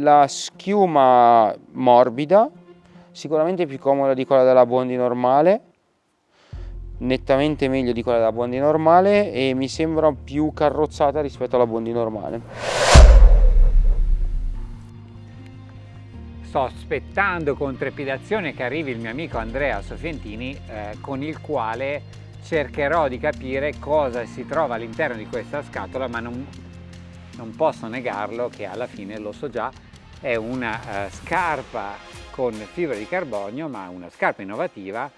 la schiuma morbida, sicuramente più comoda di quella della Bondi normale, nettamente meglio di quella della Bondi normale e mi sembra più carrozzata rispetto alla Bondi normale. Sto aspettando con trepidazione che arrivi il mio amico Andrea Sofientini eh, con il quale cercherò di capire cosa si trova all'interno di questa scatola ma non, non, posso negarlo che alla fine lo so già è una uh, scarpa con fibra di carbonio ma una scarpa innovativa.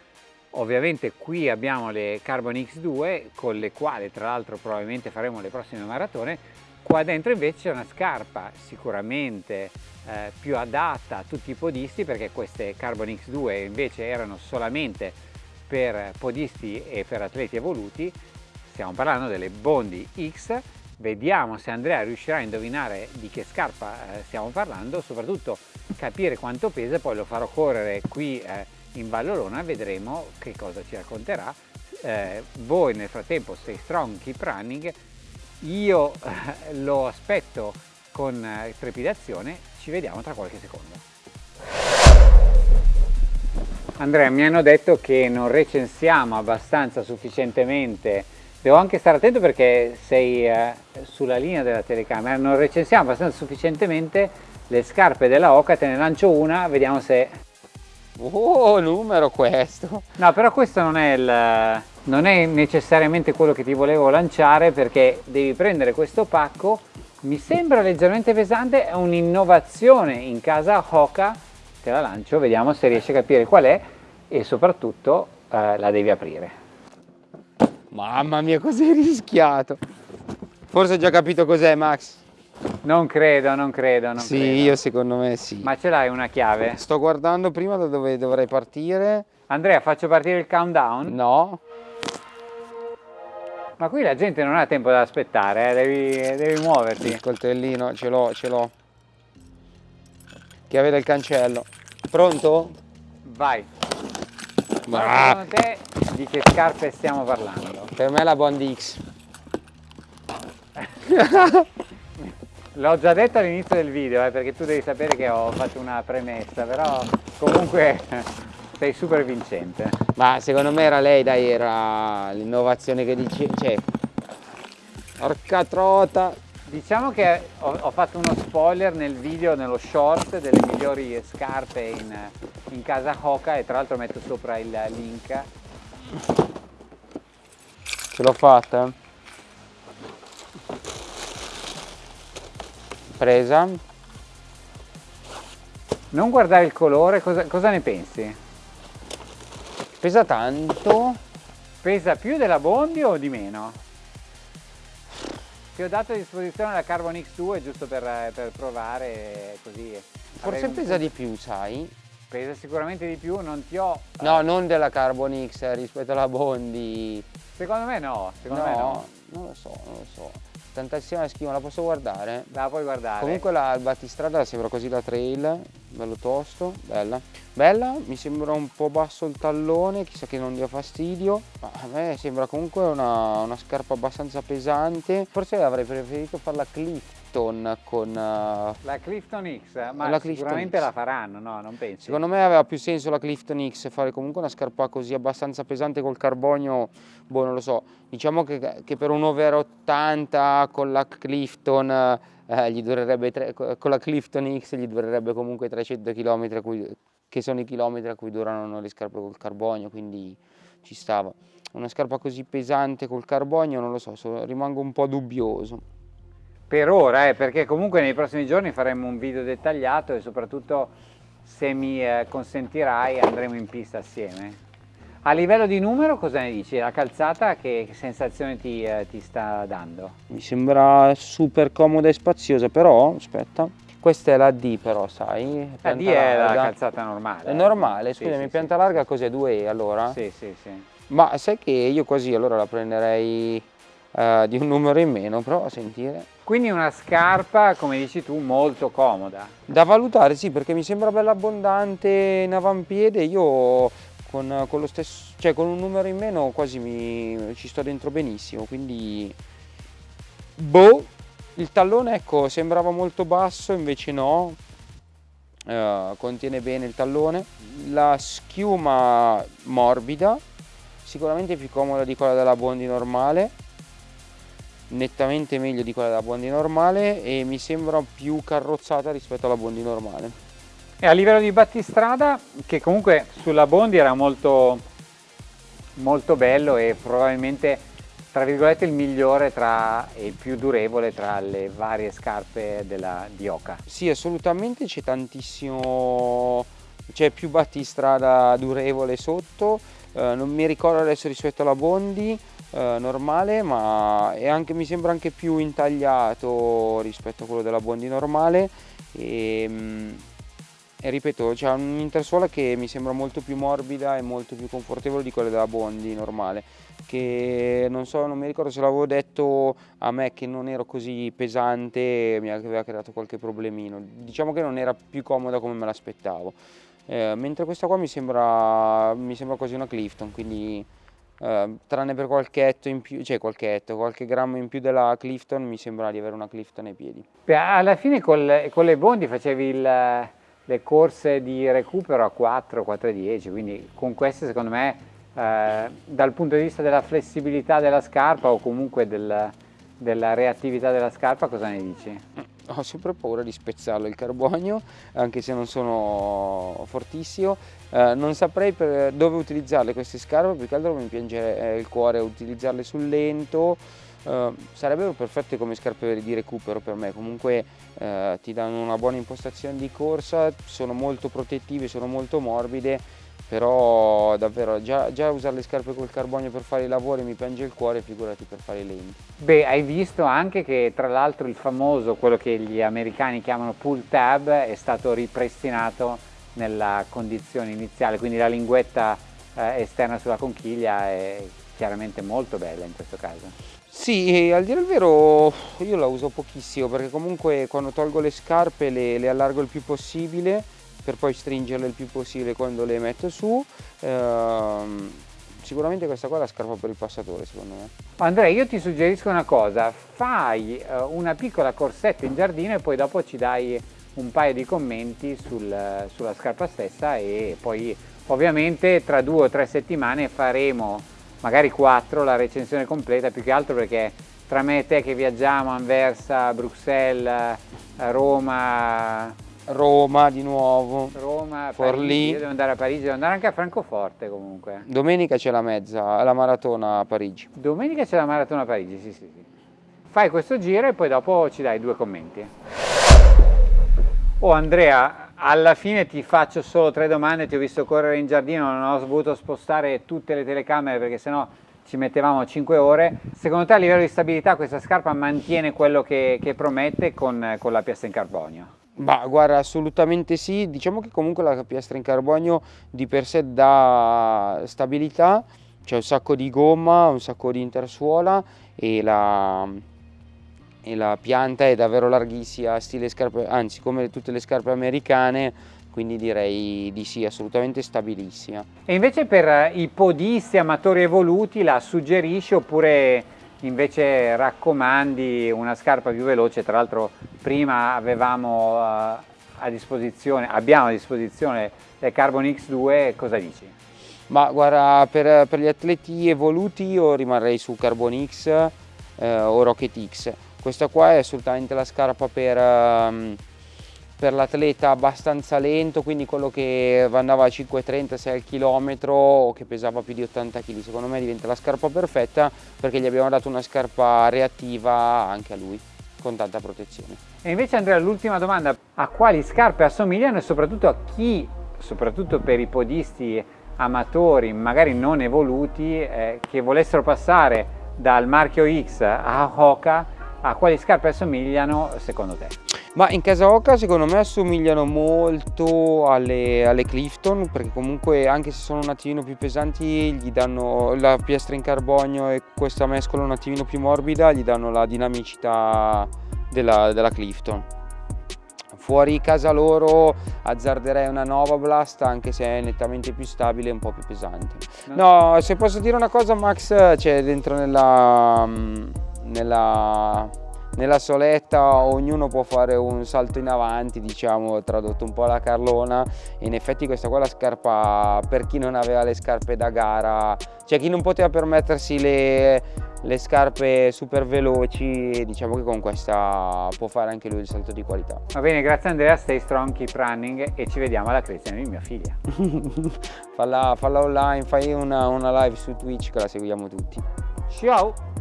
Ovviamente qui abbiamo le Carbon X2 con le quali tra l'altro probabilmente faremo le prossime maratone. Qua dentro invece c'è una scarpa sicuramente eh, più adatta a tutti i podisti perché queste Carbon X2 invece erano solamente per podisti e per atleti evoluti. Stiamo parlando delle Bondi X vediamo se Andrea riuscirà a indovinare di che scarpa eh, stiamo parlando soprattutto capire quanto pesa poi lo farò correre qui eh, in Vallolona vedremo che cosa ci racconterà. Eh, voi nel frattempo stay strong keep running io eh, lo aspetto con eh, trepidazione ci vediamo tra qualche secondo. Andrea, mi hanno detto che non recensiamo abbastanza sufficientemente, devo anche stare attento perché sei eh, sulla linea della telecamera, non recensiamo abbastanza sufficientemente le scarpe della Oca, te ne lancio una, vediamo se... Oh, numero questo! No, però questo non è, il, non è necessariamente quello che ti volevo lanciare perché devi prendere questo pacco, mi sembra leggermente pesante, è un'innovazione in casa Hoka te la lancio, vediamo se riesci a capire qual è e soprattutto eh, la devi aprire. Mamma mia, cos'hai rischiato? Forse hai già capito cos'è, Max? Non credo, non credo, non sì, credo. io secondo me sì. Ma ce l'hai una chiave? Sto guardando prima da dove dovrei partire. Andrea, faccio partire il countdown? No. Ma qui la gente non ha tempo da aspettare, eh? devi, devi muoverti. Il coltellino, ce l'ho, ce l'ho. Chiave del cancello. Pronto? Vai. Ma secondo te di che scarpe stiamo parlando? Per me la Bond X. L'ho già detto all'inizio del video, eh, perché tu devi sapere che ho fatto una premessa, però comunque sei super vincente. Ma secondo me era lei, dai, era l'innovazione che dice, cioè, porca trota, Diciamo che ho, ho, fatto uno spoiler nel video, nello short delle migliori scarpe in, in casa Hoka e tra l'altro metto sopra il link. Ce l'ho fatta. Presa. Non guardare il colore, cosa, cosa ne pensi? Pesa tanto. Pesa più della Bondi o di meno? Ti ho dato a disposizione la Carbon X2 giusto per, per provare così. Forse pesa di più, sai? Pesa sicuramente di più, non ti ho... No, uh... non della Carbon X rispetto alla Bondi. Secondo me no, secondo no, me no. Non lo so, non lo so. Tantissima schifo, la posso guardare? La puoi guardare. Comunque la, il battistrada sembra così da trail, bello tosto, bella. Bella, mi sembra un po' basso il tallone, chissà che non dia fastidio. Ma a me sembra comunque una, una scarpa abbastanza pesante. Forse avrei preferito farla Clifton con... Uh, la Clifton X, ma la sicuramente X. la faranno, no? Non pensi? Secondo me aveva più senso la Clifton X, fare comunque una scarpa così abbastanza pesante col carbonio, boh non lo so. Diciamo che, che per un over 80 con la Clifton... Eh, gli durerebbe tre, con la Clifton X gli durerebbe comunque 300 km che sono i chilometri a cui durano le scarpe col carbonio, quindi ci stava. Una scarpa così pesante col carbonio, non lo so, so rimango un po' dubbioso. Per ora, eh, perché comunque nei prossimi giorni faremo un video dettagliato e soprattutto se mi eh, consentirai andremo in pista assieme. A livello di numero cosa ne dici? La calzata che, che sensazione ti, eh, ti sta dando? Mi sembra super comoda e spaziosa, però aspetta, questa è la D però, sai? La D è larga. la calzata normale. È normale, scusami, sì, pianta sì, larga cos'è? 2E allora? Sì, sì, sì. Ma sai che io così allora la prenderei uh, di un numero in meno, prova a sentire. Quindi una scarpa, come dici tu, molto comoda. Da valutare, sì, perché mi sembra bella abbondante in avampiede, io con, con, lo stesso, cioè con un numero in meno quasi mi, ci sto dentro benissimo, quindi... Boh, il tallone ecco sembrava molto basso invece no eh, contiene bene il tallone, la schiuma morbida, sicuramente più comoda di quella della Bondi normale, nettamente meglio di quella della Bondi normale e mi sembra più carrozzata rispetto alla Bondi normale. E a livello di battistrada, che comunque sulla Bondi era molto, molto bello e probabilmente tra virgolette il migliore tra, e il più durevole tra le varie scarpe della, di Oka. Sì, assolutamente c'è tantissimo, c'è più battistrada durevole sotto, eh, non mi ricordo adesso rispetto alla Bondi eh, normale, ma anche, mi sembra anche più intagliato rispetto a quello della Bondi normale. E, mm, e ripeto, c'è un'intersuola che mi sembra molto più morbida e molto più confortevole di quella della Bondi normale. Che non so, non mi ricordo se l'avevo detto a me che non ero così pesante mi aveva creato qualche problemino. Diciamo che non era più comoda come me l'aspettavo. Eh, mentre questa qua mi sembra, mi sembra quasi una Clifton quindi eh, tranne per qualche etto in più, cioè qualche etto, qualche grammo in più della Clifton mi sembra di avere una Clifton ai piedi. Alla fine con con le Bondi facevi il le corse di recupero a 4, 4 e 10, quindi con queste secondo me eh, dal punto di vista della flessibilità della scarpa o comunque del, della reattività della scarpa cosa ne dici? Ho sempre paura di spezzarlo il carbonio, anche se non sono fortissimo. Eh, non saprei dove utilizzarle queste scarpe, più che altro mi piange il cuore utilizzarle sul lento, Uh, sarebbero perfette come scarpe di recupero per me, comunque uh, ti danno una buona impostazione di corsa, sono molto protettive, sono molto morbide, però davvero già, già usare le scarpe col carbonio per fare i lavori mi piange il cuore, figurati per fare i lenti. Beh, hai visto anche che tra l'altro il famoso, quello che gli americani chiamano pull tab, è stato ripristinato nella condizione iniziale, quindi la linguetta eh, esterna sulla conchiglia è chiaramente molto bella in questo caso. Sì, al dire il vero io la uso pochissimo perché comunque quando tolgo le scarpe le, le allargo il più possibile per poi stringerle il più possibile quando le metto su. Ehm, sicuramente questa qua è la scarpa per il passatore secondo me. Andrea io ti suggerisco una cosa, fai eh, una piccola corsetta in giardino e poi dopo ci dai un paio di commenti sul, sulla scarpa stessa e poi ovviamente tra due o tre settimane faremo magari quattro la recensione completa, più che altro perché tra me e te che viaggiamo Anversa, Bruxelles, Roma... Roma di nuovo, Roma, Forlì. Io devo andare a Parigi, devo andare anche a Francoforte comunque. Domenica c'è la mezza, la maratona a Parigi. Domenica c'è la maratona a Parigi, sì sì sì. Fai questo giro e poi dopo ci dai due commenti. Oh Andrea, alla fine ti faccio solo tre domande, ti ho visto correre in giardino, non ho voluto spostare tutte le telecamere perché sennò ci mettevamo 5 ore. Secondo te a livello di stabilità questa scarpa mantiene quello che, che promette con, con la piastra in carbonio? Bah, guarda, assolutamente sì. Diciamo che comunque la piastra in carbonio di per sé dà stabilità, c'è un sacco di gomma, un sacco di intersuola e la, e la pianta è davvero larghissima, stile scarpe, anzi come tutte le scarpe americane, quindi direi di sì, assolutamente stabilissima. E invece per i podisti amatori evoluti la suggerisci oppure invece raccomandi una scarpa più veloce? Tra l'altro prima avevamo uh, a disposizione, abbiamo a disposizione le Carbon X2, cosa dici? Ma guarda, per, per gli atleti evoluti io rimarrei su Carbon X eh, o Rocket X questa qua è assolutamente la scarpa per, um, per l'atleta abbastanza lento, quindi quello che andava a 5,30, 6 km o che pesava più di 80 kg. Secondo me diventa la scarpa perfetta perché gli abbiamo dato una scarpa reattiva anche a lui, con tanta protezione. E invece Andrea, l'ultima domanda, a quali scarpe assomigliano e soprattutto a chi, soprattutto per i podisti amatori, magari non evoluti, eh, che volessero passare dal marchio X a Hoka, a quali scarpe assomigliano secondo te? Ma in casa Oca secondo me assomigliano molto alle, alle, Clifton perché comunque anche se sono un attimino più pesanti gli danno la piastra in carbonio e questa mescola un attimino più morbida gli danno la dinamicità della, della Clifton. Fuori casa loro azzarderei una nuova Blast anche se è nettamente più stabile e un po' più pesante. No, se posso dire una cosa Max c'è dentro nella nella, nella soletta ognuno può fare un salto in avanti, diciamo, tradotto un po' alla Carlona in effetti questa qua è la scarpa per chi non aveva le scarpe da gara, cioè chi non poteva permettersi le, le scarpe super veloci, diciamo che con questa può fare anche lui il salto di qualità. Va bene, grazie Andrea, stay strong, keep running e ci vediamo alla creazione di mia figlia. falla, falla online, fai una, una live su Twitch che la seguiamo tutti. Ciao!